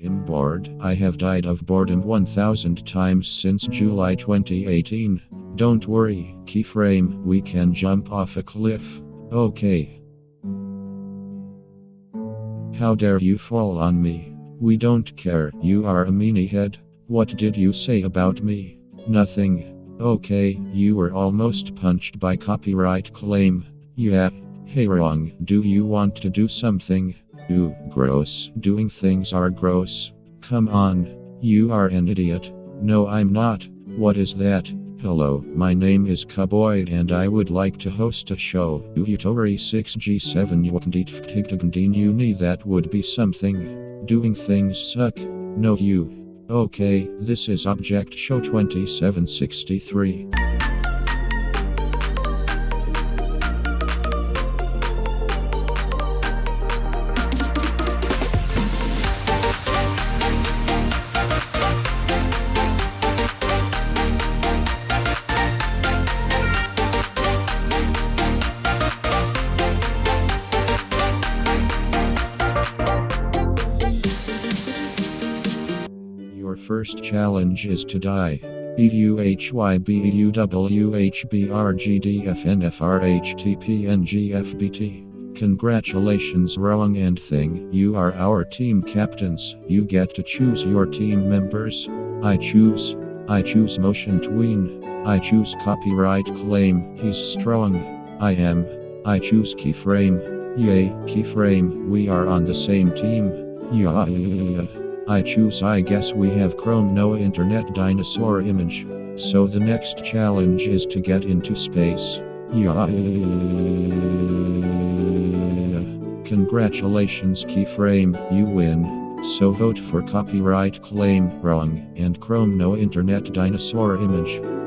I'm bored. I have died of boredom 1000 times since July 2018. Don't worry, keyframe, we can jump off a cliff. Okay. How dare you fall on me? We don't care, you are a meanie head. What did you say about me? Nothing. Okay, you were almost punched by copyright claim. Yeah. Hey, wrong. Do you want to do something? Ooh, gross. Doing things are gross. Come on. You are an idiot. No, I'm not. What is that? Hello, my name is Cowboy and I would like to host a show. Utori 6G7 Yukndit You need that would be something. Doing things suck. No, you. Okay, this is Object Show 2763. First challenge is to die. EUHYBUWHBRGDFNFRHTPNGFBT. Congratulations, wrong and thing. You are our team captains. You get to choose your team members. I choose. I choose Motion Tween. I choose copyright claim. He's strong. I am. I choose keyframe. Yay, keyframe. We are on the same team. Yeah. I choose I guess we have Chrome no internet dinosaur image. So the next challenge is to get into space. Yeah. Congratulations keyframe, you win. So vote for copyright claim wrong and Chrome no internet dinosaur image.